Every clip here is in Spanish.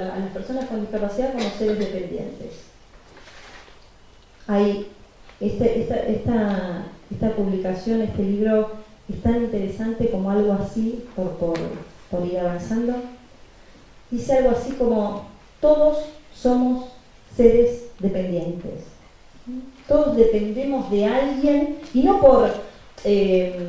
a las personas con discapacidad como seres dependientes. Hay este, esta, esta, publicación, este libro, es tan interesante como algo así, por, por, por ir avanzando. Dice algo así como, todos somos seres dependientes. Todos dependemos de alguien, y no por eh,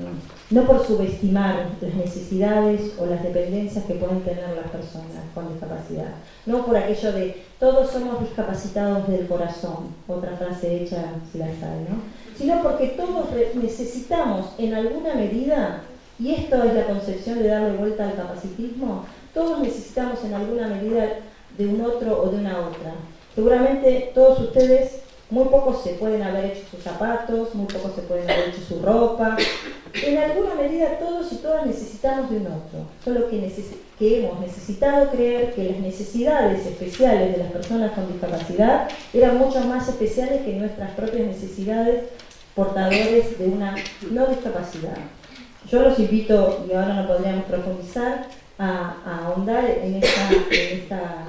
no por subestimar las necesidades o las dependencias que pueden tener las personas con discapacidad, no por aquello de todos somos discapacitados del corazón, otra frase hecha si la sabe, ¿no? sino porque todos necesitamos en alguna medida, y esto es la concepción de darle vuelta al capacitismo, todos necesitamos en alguna medida de un otro o de una otra. Seguramente todos ustedes muy pocos se pueden haber hecho sus zapatos, muy pocos se pueden haber hecho su ropa. En alguna medida todos y todas necesitamos de un otro. Solo que, hemos necesitado creer que las necesidades especiales de las personas con discapacidad eran mucho más especiales que nuestras propias necesidades portadores de una no discapacidad. Yo los invito, y ahora no podríamos profundizar, a, ahondar en esta, en esta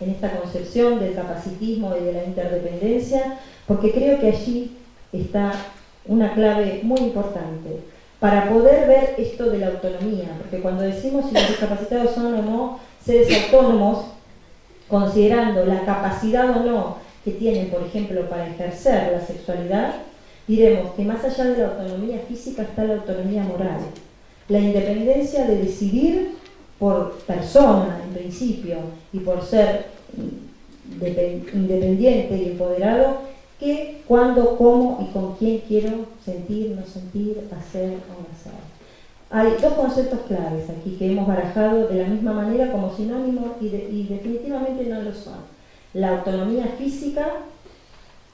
en esta concepción del capacitismo y de la interdependencia, porque creo que allí está una clave muy importante para poder ver esto de la autonomía, porque cuando decimos si los discapacitados son o no seres autónomos, considerando la capacidad o no que tienen, por ejemplo, para ejercer la sexualidad, diremos que más allá de la autonomía física está la autonomía moral, la independencia de decidir por persona, en principio, y por ser independiente y empoderado, que cuándo, cómo y con quién quiero sentir, no sentir, hacer o no hacer. Hay dos conceptos claves aquí que hemos barajado de la misma manera como sinónimo y, y definitivamente no lo son. La autonomía física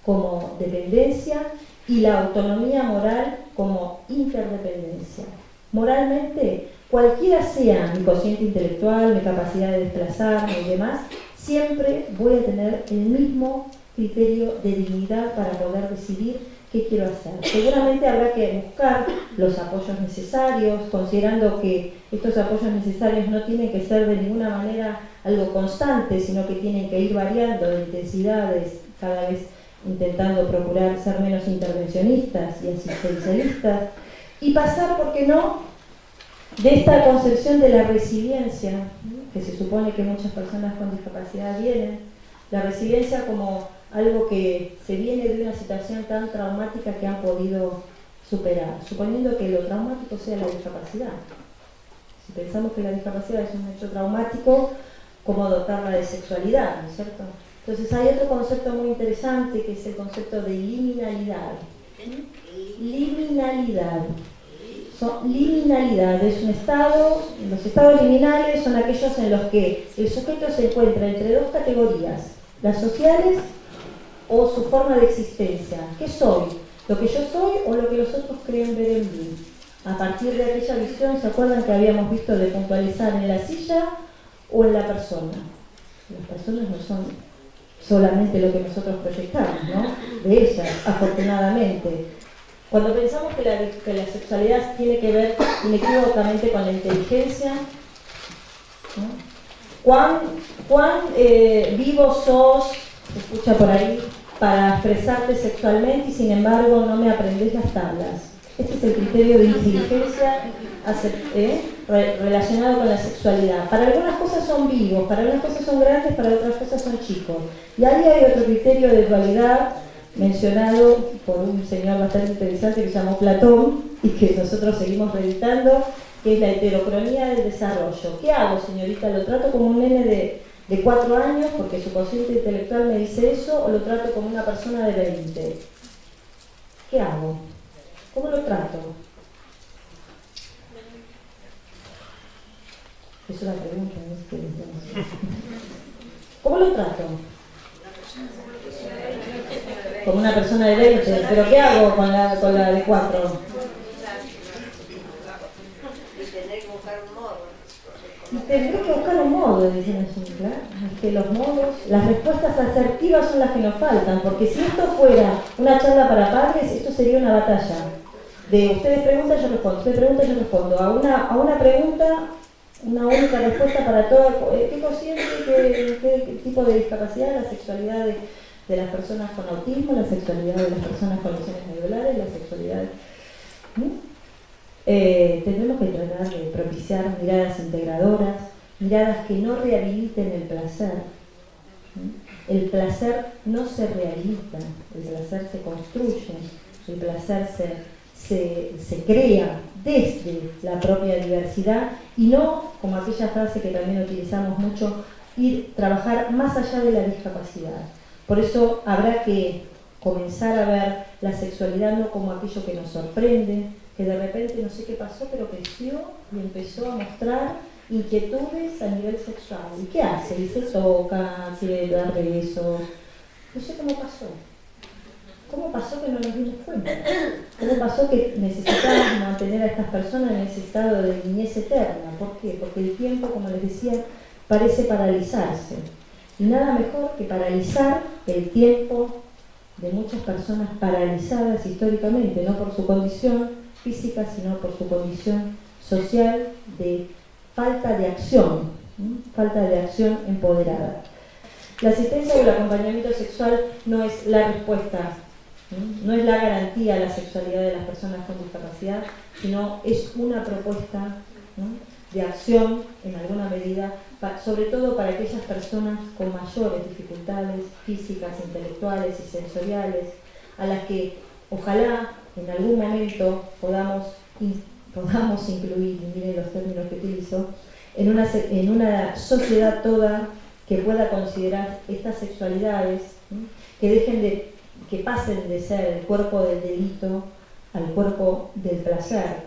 como dependencia y la autonomía moral como interdependencia. Moralmente, cualquiera sea mi cociente intelectual, mi capacidad de desplazarme y demás, siempre voy a tener el mismo criterio de dignidad para poder decidir qué quiero hacer. Seguramente habrá que buscar los apoyos necesarios, considerando que estos apoyos necesarios no tienen que ser de ninguna manera algo constante, sino que tienen que ir variando de intensidades, cada vez intentando procurar ser menos intervencionistas y asistencialistas, y pasar, ¿por qué no?, de esta concepción de la resiliencia, que se supone que muchas personas con discapacidad vienen, la resiliencia como algo que se viene de una situación tan traumática que han podido superar, suponiendo que lo traumático sea la discapacidad. Si pensamos que la discapacidad es un hecho traumático, ¿cómo dotarla de sexualidad? ¿no es cierto? Entonces hay otro concepto muy interesante que es el concepto de liminalidad. Liminalidad son liminalidad, es un estado, los estados liminales son aquellos en los que el sujeto se encuentra entre dos categorías, las sociales o su forma de existencia. ¿Qué soy? ¿Lo que yo soy o lo que los otros creen ver en mí? A partir de aquella visión, ¿se acuerdan que habíamos visto de puntualizar en la silla o en la persona? Las personas no son solamente lo que nosotros proyectamos, ¿no? De ellas, afortunadamente. Cuando pensamos que la, sexualidad tiene que ver inequívocamente con la inteligencia, ¿cuán, eh, vivo sos, escucha por ahí, para expresarte sexualmente y sin embargo no me aprendes las tablas? Este es el criterio de inteligencia ¿eh? relacionado con la sexualidad. Para algunas cosas son vivos, para algunas cosas son grandes, para otras cosas son chicos. Y ahí hay otro criterio de dualidad mencionado por un señor bastante interesante que se llamó Platón y que nosotros seguimos reeditando, que es la heterocronía del desarrollo. ¿Qué hago, señorita? ¿Lo trato como un nene de, de cuatro años porque su cociente intelectual me dice eso o lo trato como una persona de 20? ¿Qué hago? ¿Cómo lo trato? Es una pregunta. ¿Cómo lo trato? Como una persona de 20, pero ¿qué hago con la, con la de 4? Tendré que buscar un modo, así, claro. Es que los modos, las respuestas asertivas son las que nos faltan, porque si esto fuera una charla para padres, esto sería una batalla. De ustedes preguntan, yo respondo, ustedes preguntan, yo respondo. A una, a una pregunta una única respuesta para todo. Eh, ¿Qué consciente, qué, tipo de discapacidad? La sexualidad de, las personas con autismo, la sexualidad de las personas con lesiones medulares, la sexualidad... Eh, tendremos que tratar de propiciar miradas integradoras, miradas que no rehabiliten el placer. El placer no se rehabilita, el placer se construye, el placer se, se, crea desde la propia diversidad y no, como aquella frase que también utilizamos mucho, ir trabajar más allá de la discapacidad. Por eso habrá que comenzar a ver la sexualidad no como aquello que nos sorprende, que de repente no sé qué pasó, pero creció y empezó a mostrar inquietudes a nivel sexual. ¿Y qué hace? Y se toca, quiere dar besos. No sé cómo pasó. ¿Cómo pasó que no nos dimos cuenta? ¿Cómo pasó que necesitamos mantener a estas personas en ese estado de niñez eterna? ¿Por qué? Porque el tiempo, como les decía, parece paralizarse. Nada mejor que paralizar el tiempo de muchas personas paralizadas históricamente, no por su condición física, sino por su condición social de falta de acción, falta de acción empoderada. La asistencia o el acompañamiento sexual no es la respuesta, no es la garantía a la sexualidad de las personas con discapacidad, sino es una propuesta de acción en alguna medida, sobre todo para aquellas personas con mayores dificultades físicas, intelectuales y sensoriales, a las que ojalá en algún momento podamos podamos incluir, miren los términos que utilizo, en una, en una sociedad toda que pueda considerar estas sexualidades, que dejen de, que pasen de ser el cuerpo del delito al cuerpo del placer.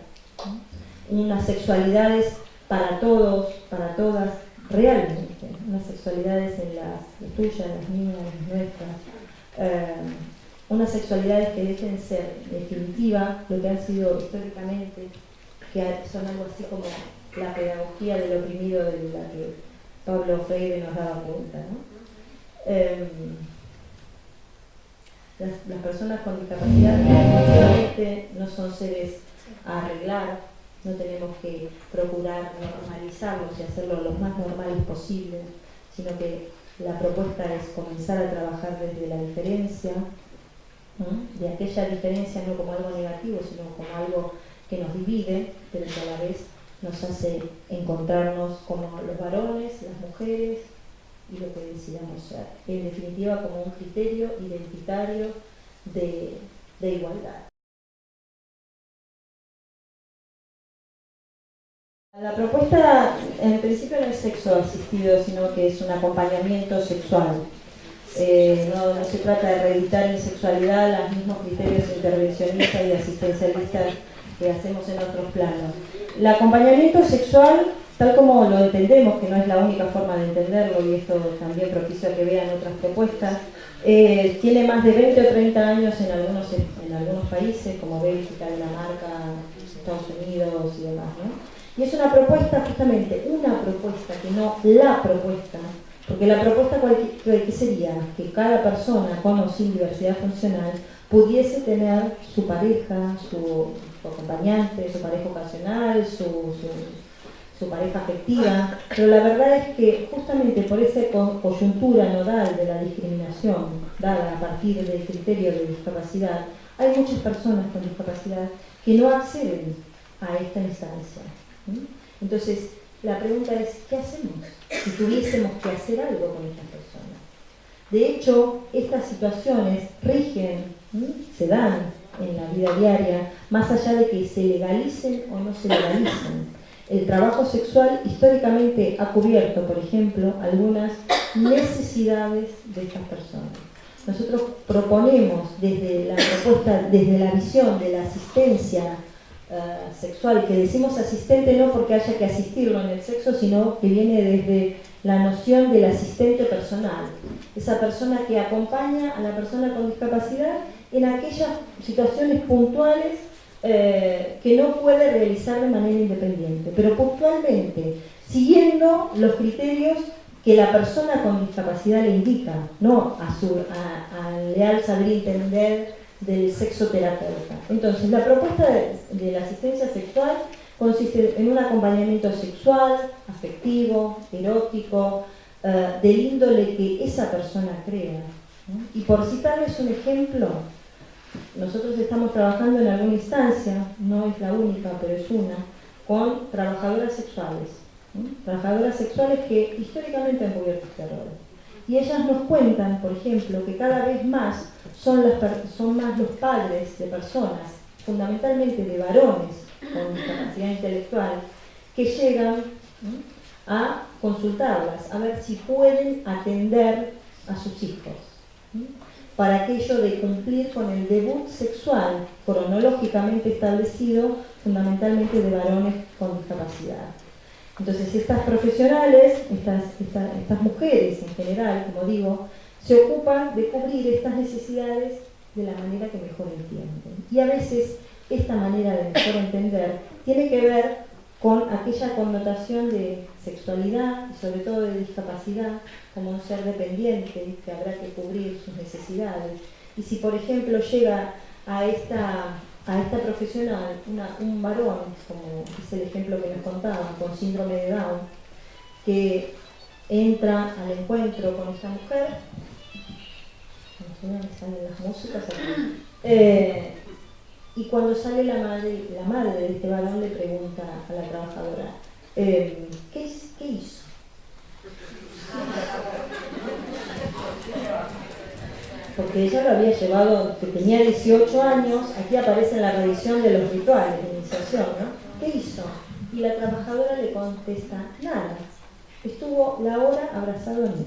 Unas sexualidades para todos, para todas, realmente, unas sexualidades en las, tuyas, las mías, las nuestras, eh, unas sexualidades que dejen ser definitiva lo que han sido históricamente que son algo así como la pedagogía del oprimido de la que Pablo Freire nos daba cuenta. Em, las, personas con discapacidad no son seres a arreglar, no tenemos que procurar normalizarlos y hacerlos lo más normales posible, sino que la propuesta es comenzar a trabajar desde la diferencia, de aquella diferencia no como algo negativo, sino como algo que nos divide, pero que a la vez nos hace encontrarnos como los varones, las mujeres y lo que decidamos ser. En definitiva, como un criterio identitario de, de igualdad. La propuesta en principio no es sexo asistido, sino que es un acompañamiento sexual. Eh, no, no, se trata de reeditar en sexualidad los mismos criterios intervencionistas y asistencialistas que hacemos en otros planos. El acompañamiento sexual, tal como lo entendemos, que no es la única forma de entenderlo, y esto también propicia que vean otras propuestas, eh, tiene más de 20 o 30 años en algunos, en algunos países, como Bélgica, Dinamarca, Estados Unidos y demás. Y es una propuesta, justamente, una propuesta, que no la propuesta, porque la propuesta, ¿qué sería? Que cada persona con o sin diversidad funcional pudiese tener su pareja, su su acompañante, su pareja ocasional, su, su, pareja afectiva, pero la verdad es que justamente por esa coyuntura nodal de la discriminación dada a partir del criterio de discapacidad, hay muchas personas con discapacidad que no acceden a esta instancia. Entonces, la pregunta es, ¿qué hacemos si tuviésemos que hacer algo con estas personas? De hecho, estas situaciones rigen, se dan en la vida diaria, más allá de que se legalicen o no se legalicen. El trabajo sexual históricamente ha cubierto, por ejemplo, algunas necesidades de estas personas. Nosotros proponemos desde la propuesta, desde la visión de la asistencia eh, sexual, que decimos asistente no porque haya que asistirlo en el sexo, sino que viene desde la noción del asistente personal, esa persona que acompaña a la persona con discapacidad en aquellas situaciones puntuales eh, que no puede realizar de manera independiente, pero puntualmente, siguiendo los criterios que la persona con discapacidad le indica, no a su al leal saber entender del sexoterapeuta. Entonces, la propuesta de, la asistencia sexual consiste en un acompañamiento sexual, afectivo, erótico, eh, del índole que esa persona crea. Y por citarles un ejemplo, nosotros estamos trabajando en alguna instancia, no es la única, pero es una, con trabajadoras sexuales. Trabajadoras sexuales que históricamente han cubierto este. Y ellas nos cuentan, por ejemplo, que cada vez más son, más los padres de personas, fundamentalmente de varones con discapacidad intelectual, que llegan a consultarlas, a ver si pueden atender a sus hijos para aquello de cumplir con el debut sexual cronológicamente establecido fundamentalmente de varones con discapacidad. Entonces estas profesionales, estas, estas, mujeres en general, como digo, se ocupan de cubrir estas necesidades de la manera que mejor entienden. Y a veces esta manera de mejor entender tiene que ver con aquella connotación de sexualidad y sobre todo de discapacidad como un ser dependiente que habrá que cubrir sus necesidades. Y si por ejemplo llega a esta, a esta profesional un varón, como es el ejemplo que nos contaban, con síndrome de Down, que entra al encuentro con esta mujer, salen las músicas eh, y cuando sale la madre, la madre de este varón le pregunta a la trabajadora, eh, ¿qué, ¿qué hizo? Porque ella lo había llevado, que tenía 18 años, aquí aparece en la revisión de los rituales de iniciación, ¿no? ¿Qué hizo? Y la trabajadora le contesta, nada, estuvo la hora abrazado a mí.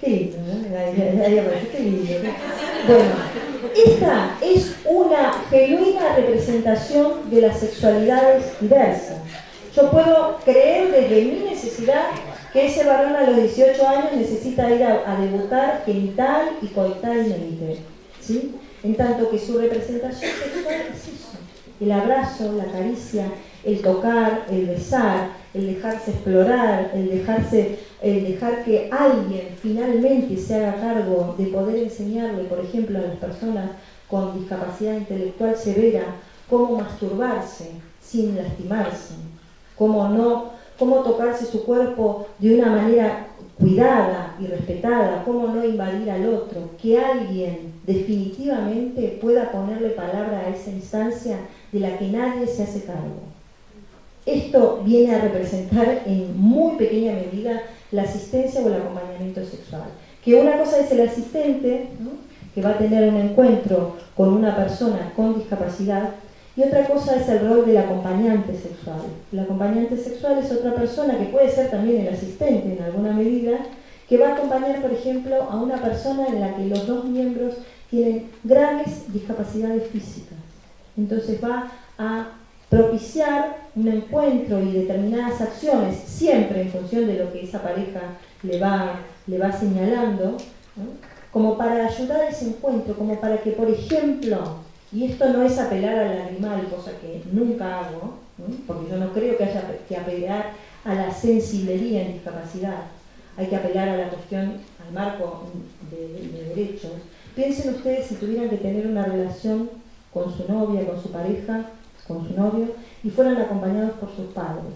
Qué lindo, ¿no? Ahí, aparece, qué lindo. Bueno, esta es una genuina representación de las sexualidades diversas. Yo puedo creer desde mi necesidad que ese varón a los 18 años necesita ir a, debutar genital y coitalmente, ¿sí? En tanto que su representación sexual es eso, el abrazo, la caricia, el tocar, el besar, el dejarse explorar, el dejarse, el dejar que alguien finalmente se haga cargo de poder enseñarle, por ejemplo, a las personas con discapacidad intelectual severa, cómo masturbarse sin lastimarse, cómo no, cómo tocarse su cuerpo de una manera cuidada y respetada, cómo no invadir al otro, que alguien definitivamente pueda ponerle palabra a esa instancia de la que nadie se hace cargo. Esto viene a representar en muy pequeña medida la asistencia o el acompañamiento sexual. Que una cosa es el asistente, que va a tener un encuentro con una persona con discapacidad, y otra cosa es el rol del acompañante sexual. El acompañante sexual es otra persona que puede ser también el asistente en alguna medida, que va a acompañar, por ejemplo, a una persona en la que los dos miembros tienen graves discapacidades físicas. Entonces va a propiciar un encuentro y determinadas acciones, siempre en función de lo que esa pareja le va, le va señalando, como para ayudar a ese encuentro, como para que, por ejemplo, y esto no es apelar al animal, cosa que nunca hago, porque yo no creo que haya que apelar a la sensibilidad en discapacidad, hay que apelar a la cuestión, al marco de derechos. Piensen ustedes si tuvieran que tener una relación con su novia, con su pareja, con su novio y fueran acompañados por sus padres.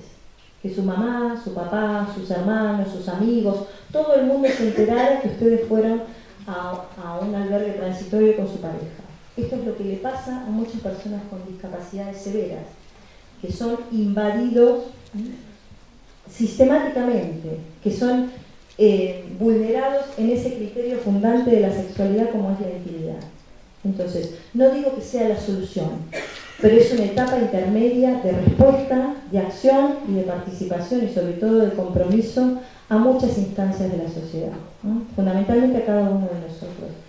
Que su mamá, su papá, sus hermanos, sus amigos, todo el mundo se enterara que ustedes fueron a, un albergue transitorio con su pareja. Esto es lo que le pasa a muchas personas con discapacidades severas, que son invadidos sistemáticamente, que son eh, vulnerados en ese criterio fundante de la sexualidad como es la intimidad. Entonces, no digo que sea la solución, pero es una etapa intermedia de respuesta, de acción y de participación y sobre todo de compromiso a muchas instancias de la sociedad, fundamentalmente a cada uno de nosotros.